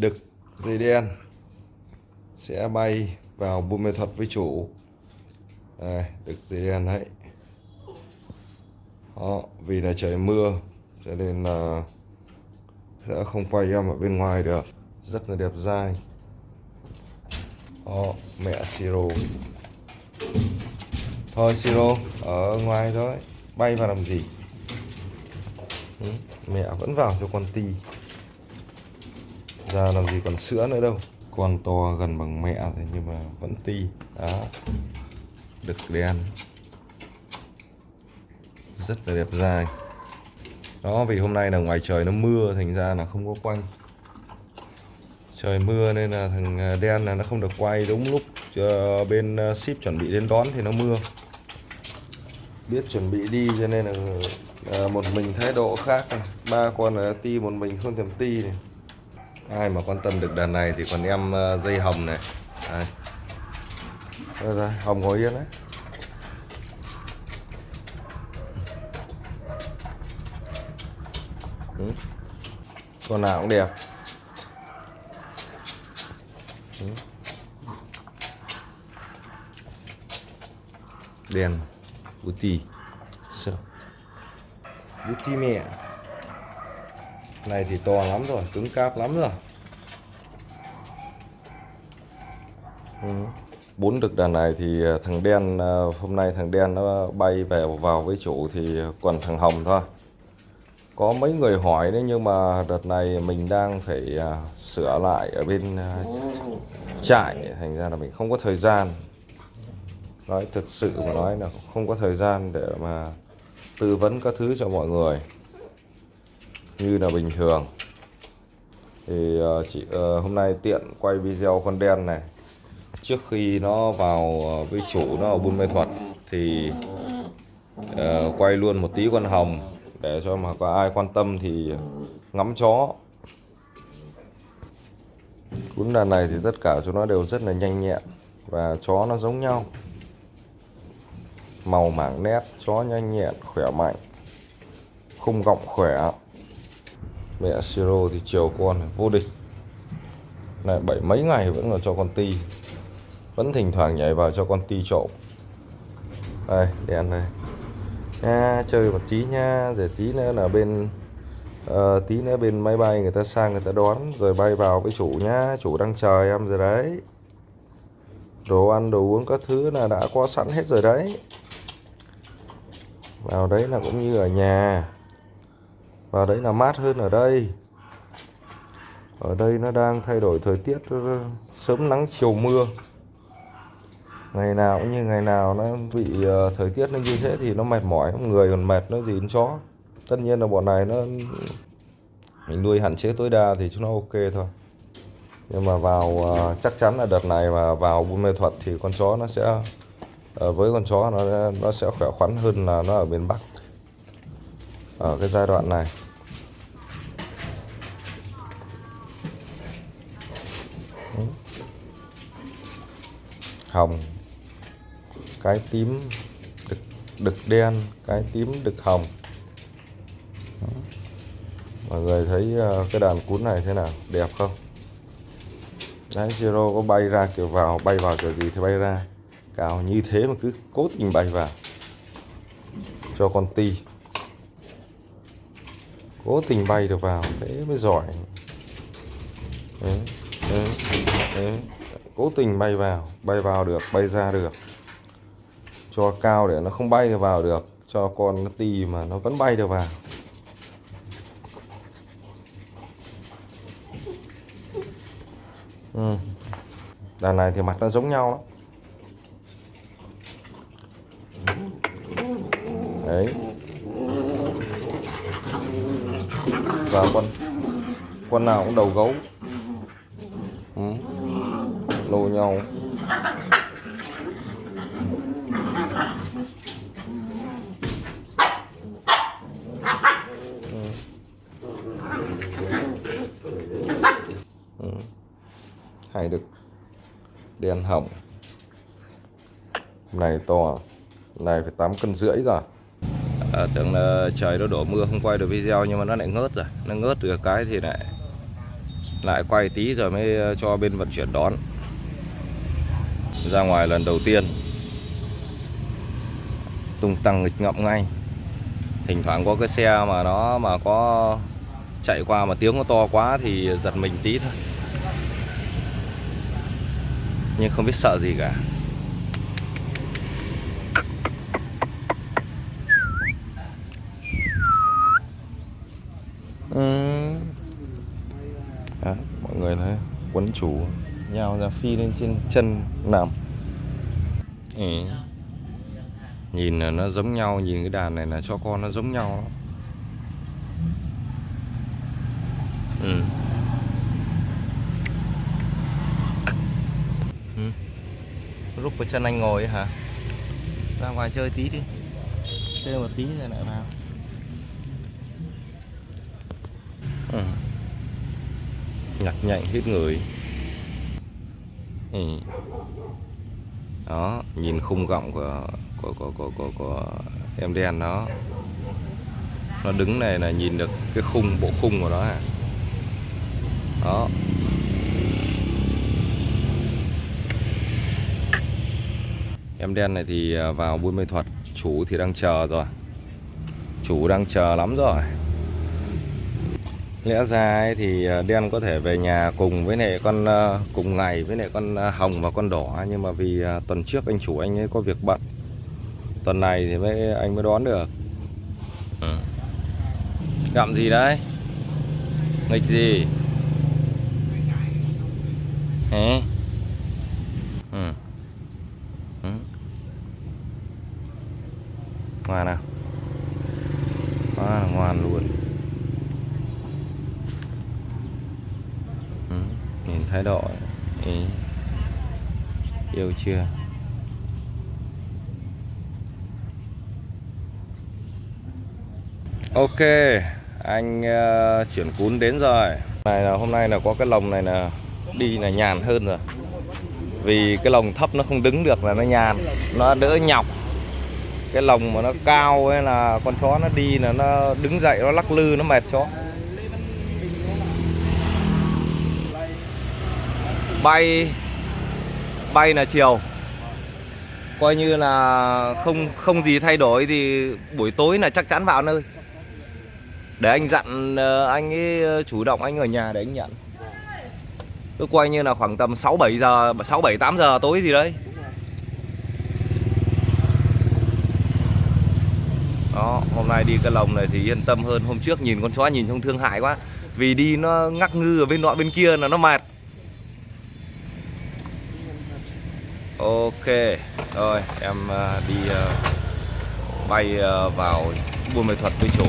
đực dây đen sẽ bay vào buôn mê thuật với chủ. Đây, đực dây đen đấy. Đó, vì là trời mưa cho nên là sẽ không quay em ở bên ngoài được. Rất là đẹp dai. Đó, mẹ siro. Thôi siro ở ngoài thôi. Bay vào làm gì? Ừ, mẹ vẫn vào cho con ti ra làm gì còn sữa nữa đâu. Con to gần bằng mẹ rồi nhưng mà vẫn ti. Đó. Đực đen rất là đẹp dài đó, vì hôm nay là ngoài trời nó mưa, thành ra là không có quanh. Trời mưa nên là thằng à, đen là nó không được quay đúng lúc à, bên à, ship chuẩn bị đến đón thì nó mưa. Biết chuẩn bị đi cho nên là một mình thái độ khác. Này. ba con là ti, một mình không thèm ti này ai mà quan tâm được đàn này thì còn em uh, dây hồng này đây. Đây, đây, hồng ngồi yên đấy ừ. con nào cũng đẹp ừ. đèn booty so. booty mẹ này thì to lắm rồi cứng cáp lắm rồi ừ bốn đực đàn này thì à, thằng đen à, hôm nay thằng đen nó bay về vào với chủ thì còn thằng hồng thôi. Có mấy người hỏi đấy nhưng mà đợt này mình đang phải à, sửa lại ở bên trại. Thành ra là mình không có thời gian. Nói thực sự mà nói là không có thời gian để mà tư vấn các thứ cho mọi người. Như là bình thường. Thì chị hôm nay tiện quay video con đen này trước khi nó vào ờ, với chủ nó ở buôn mê thuật thì uh, quay luôn một tí con hồng để cho mà có ai quan tâm thì ngắm chó. Cún đàn này thì tất cả chúng nó đều rất là nhanh nhẹn và chó nó giống nhau. Màu mảng nét chó nhanh nhẹn khỏe mạnh khung gọng khỏe. Mẹ siro thì chiều con vô địch. Này bảy mấy ngày vẫn còn cho con ti vẫn thỉnh thoảng nhảy vào cho con ti trộm. Đây đèn này. Nha chơi một tí nha rồi tí nữa là bên uh, tí nữa bên máy bay người ta sang người ta đón rồi bay vào với chủ nhá chủ đang chờ em rồi đấy. Đồ ăn đồ uống các thứ là đã có sẵn hết rồi đấy. Vào đấy là cũng như ở nhà. Vào đấy là mát hơn ở đây. Ở đây nó đang thay đổi thời tiết sớm nắng chiều mưa ngày nào cũng như ngày nào nó bị uh, thời tiết nó như thế thì nó mệt mỏi người còn mệt nó gì đến chó. Tất nhiên là bọn này nó mình nuôi hạn chế tối đa thì chúng nó ok thôi. Nhưng mà vào uh, chắc chắn là đợt này mà vào buôn mê thuật thì con chó nó sẽ uh, với con chó nó nó sẽ khỏe khoắn hơn là nó ở miền Bắc. Ở cái giai đoạn này. Hồng cái tím đực, đực đen cái tím đực hồng. Mọi người thấy ờ, cái đàn cún này thế nào? Đẹp không? Đấy Zero có bay ra kiểu vào bay vào kiểu gì thì bay ra. Cào như thế mà cứ cố tình bay vào. Cho con ti. Cố tình bay được vào thế mới giỏi. Đấy, đấy, đấy. cố tình bay vào bay vào được bay ra được cho cao để nó không bay được vào được, cho con nó ti mà nó vẫn bay được vào. Ừ. đàn này thì mặt nó giống nhau lắm. Đấy. Và con con nào cũng đầu gấu. Ừ. lô nhau ừ hay được đen hồng. Này to này phải 8 cân rưỡi rồi. À, tưởng là trời nó đổ mưa không quay được video nhưng mà nó lại ngớt rồi. Nó ngớt được cái thì lại lại quay tí rồi mới ờ, cho bên vận chuyển đón. Ra ngoài lần đầu tiên tung tăng nghịch ngợm ngay. Thỉnh thoảng có cái xe mà nó mà có chạy qua mà tiếng nó to quá thì giật mình tí thôi nhưng không biết sợ gì cả ừ. Đó, mọi người thấy quấn chủ nhau ra phi lên trên chân nằm ừ. nhìn là nó giống nhau nhìn cái đàn này là cho con nó giống nhau Ừ. lúc với chân anh ngồi hả? Ra ngoài chơi tí đi. Chơi một tí rồi lại vào. Ừ. nhặt nhạnh hết người. Ừ. đó nhìn khung gọng của của của của của, của em đen nó nó đứng này là nhìn được cái khung bộ khung của nó à. Đó. Em đen này thì à, vào buôn mê thuật, chủ thì đang chờ rồi. Chủ đang chờ lắm rồi. Lẽ ra ấy thì à, đen có thể về nhà cùng với này con à, cùng ngày với này con hồng và con đỏ. Nhưng mà vì tuần trước anh chủ anh ấy có việc bận, tuần này thì mới, anh mới đón được. Ừ. gặm gì đấy? Nghịch gì? Hả? Ừ. Ừ. Ngoan nào Quá là ngoan luôn ừ. Nhìn thái độ ý. Yêu chưa Ok Anh uh, chuyển cún đến rồi này là hôm nay là có cái lồng này là đi là nhàn hơn rồi vì cái lồng thấp nó không đứng được là nó nhàn nó đỡ nhọc cái lồng mà nó cao ấy là con chó nó đi là nó đứng dậy, nó lắc lư, nó mệt chó. Bay bay là chiều. Coi như là không không gì thay đổi thì buổi tối là chắc chắn vào nơi. Để anh dặn ờ, anh ấy ờ, chủ động anh ở nhà để anh nhận. Cứ coi như là khoảng tầm 6 7 giờ 6 7 8 giờ tối gì đấy. Đó, hôm nay đi cái lồng này thì yên tâm hơn. Hôm trước nhìn con chó nhìn trông thương hại quá. Vì đi nó ngắc ngư ở bên nọ bên kia là nó mệt. Ok, rồi, em à, đi à, bay à, vào buôn mê thuật với chủ.